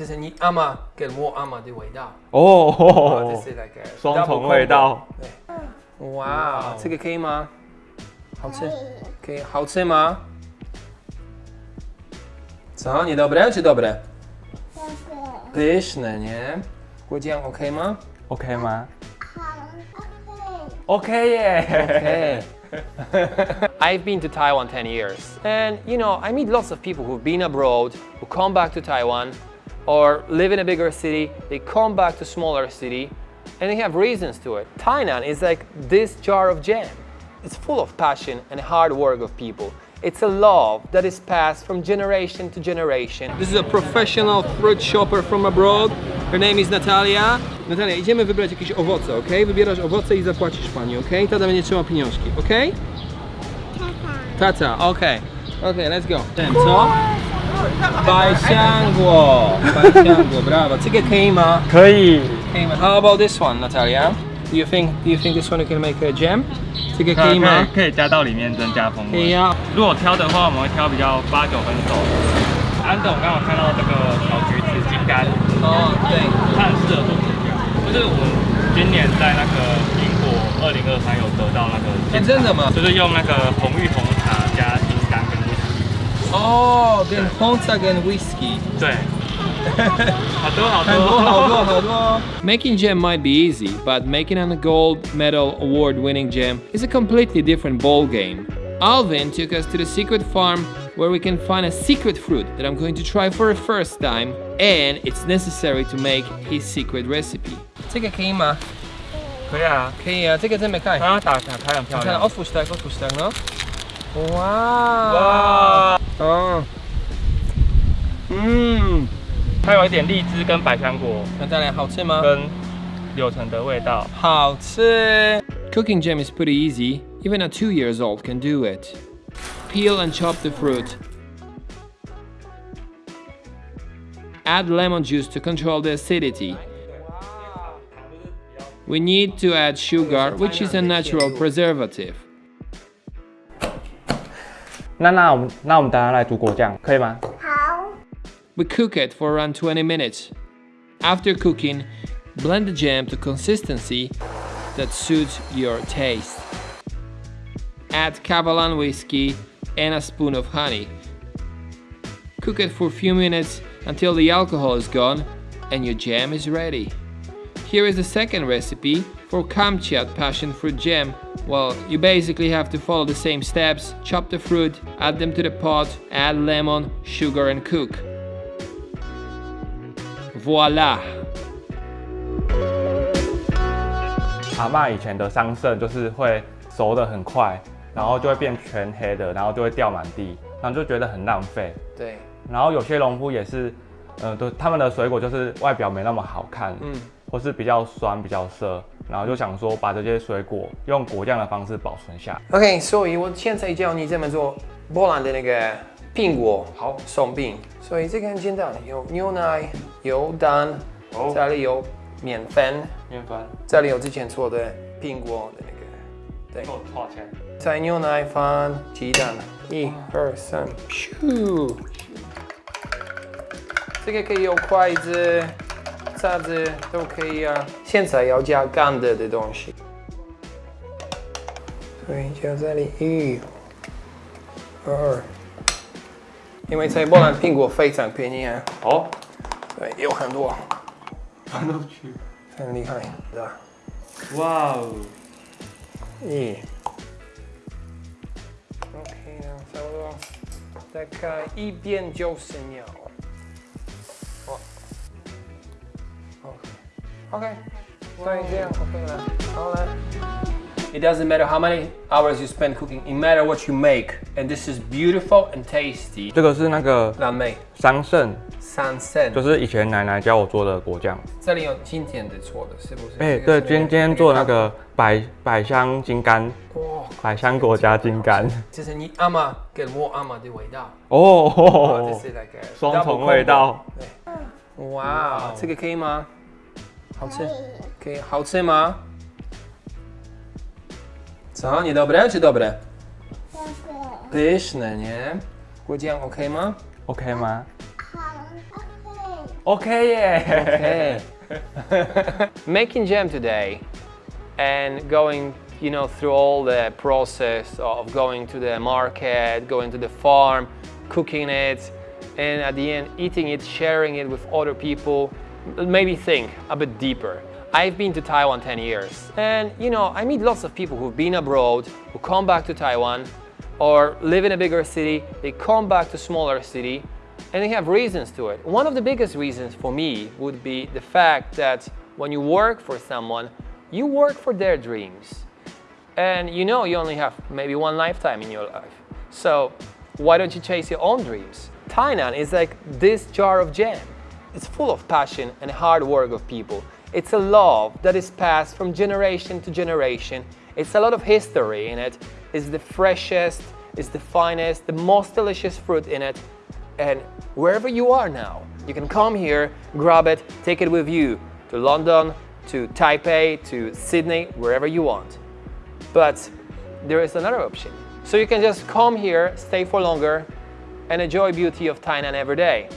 就是你阿妈跟我阿妈的味道。哦，哦，这是那个双重味道。对，哇，这个可以吗？好吃，可以，好吃吗？Co, niedobre czy dobre? Pyszne, nie? Powiedziałem ok ma? OK 吗？OK 耶。 Okay. I've been to Taiwan 10 years. And you know, I meet lots of people who've been abroad, who come back to Taiwan, or live in a bigger city, they come back to smaller city, and they have reasons to it. Tainan is like this jar of jam. It's full of passion and hard work of people. It's a love that is passed from generation to generation. This is a professional fruit shopper from abroad. Her name is Natalia. Natalia, idziemy wybrać jakieś owoce, ok? Wybierasz owoce i zapłacisz pani, ok? Tata będzie trzymał pieniążki, ok? Tata, Tata, ok. Ok, let's go. Ten, co? 百香果，百香果，bravo. 这个可以吗？可以。可以吗？How about this one, Natalia? Do you think Do you think this one can make a jam? 这个可以吗？可以加到里面增加风味。可以啊。如果挑的话，我们会挑比较八九分熟。安总刚好看到这个小橘子金柑，哦，对。它很适合做果酱。就是我们今年在那个苹果二零二三有得到那个哎，真的吗？就是用那个红玉红。哦，跟红茶跟 whisky。对，好多好很多好多好多。Making jam might be easy, but making a gold medal award-winning jam is a completely different ball game. Alvin took us to the secret farm where we can find a secret fruit that I'm going to try for the first time, and it's necessary to make his secret recipe. 这个可以吗？可以啊，可以啊，这个真没看。它打打开很漂看亮。 otwórz tak, otwórz tak, no. Wow. 哇， 哦，嗯，它有一点荔枝跟百香果那当然好吃吗？跟柳橙的味道。好吃。Cooking jam is pretty easy. Even a two years old can do it. Peel and chop the fruit. Add lemon juice to control the acidity. We need to add sugar, which is a natural preservative. 那那我们那我们等下来煮果酱，可以吗？ We cook it for around 20 minutes. After cooking, blend the jam to consistency that suits your taste. Add Catalan whiskey and a spoon of honey. Cook it for a few minutes until the alcohol is gone and your jam is ready. Here is the second recipe for Kamchat passion fruit jam. Well, you basically have to follow the same steps. Chop the fruit, add them to the pot, add lemon, sugar and cook. Voila! 阿嬷以前的桑葚就是会熟的很快，然后就会变全黑的，然后就会掉满地，然后就觉得很浪费。对，然后有些农夫也是，呃，都他们的水果就是外表没那么好看，嗯， 或是比较酸、比较涩，然后就想说把这些水果用果酱的方式保存下来。OK，所以我现在教你怎么做波兰的那个苹果好。松饼。所以这个很简单，有牛奶，有蛋，哦。这里有面粉，面粉。这里有之前做的苹果的那个，对，做多少钱？再牛奶放鸡蛋，一二三，咻！这个可以用筷子、叉子都可以啊。现在要加干的的东西，所以就这里一、二，因为在波兰苹果非常便宜啊，哦，对，有很多，搬都去。很厉害的。哇哦，一，OK 呢，差不多，大概一边就是秒。哇所以这样 OK 了，好了。It doesn't matter how many hours you spend cooking, it matter what you make, and this is beautiful and tasty. 这个是那个蓝莓桑葚，桑葚，就是以前奶奶教我做的果酱。这里有今天的做的，是不是？哎、这个对，是今天做那个百百香金柑，哇，百香果加金柑。这是你阿妈跟我阿妈的味道。哦，哦，这是那个双重味道。对，哇，这个可以吗？好吃，可以，好吃吗？Co, niedobre czy dobre? Pyszne, nie? Powiedziałem OK 吗 OK 吗？ OK 耶 Making jam today and going you know, through all the process of going to the market, going to the farm, cooking it, and at the end eating it, sharing it with other people, maybe think a bit deeper. I've been to Taiwan 10 years and you know, I meet lots of people who've been abroad, who come back to Taiwan or live in a bigger city, they come back to smaller city and they have reasons to it. One of the biggest reasons for me would be the fact that when you work for someone, you work for their dreams. And you know you only have maybe one lifetime in your life. So why don't you chase your own dreams? Tainan is like this jar of jam. It's full of passion and hard work of people. It's a love that is passed from generation to generation. It's a lot of history in it. It's the freshest, it's the finest, the most delicious fruit in it. And wherever you are now, you can come here, grab it, take it with you to London, to Taipei, to Sydney, wherever you want. But there is another option. So you can just come here, stay for longer, and enjoy beauty of Tainan every day.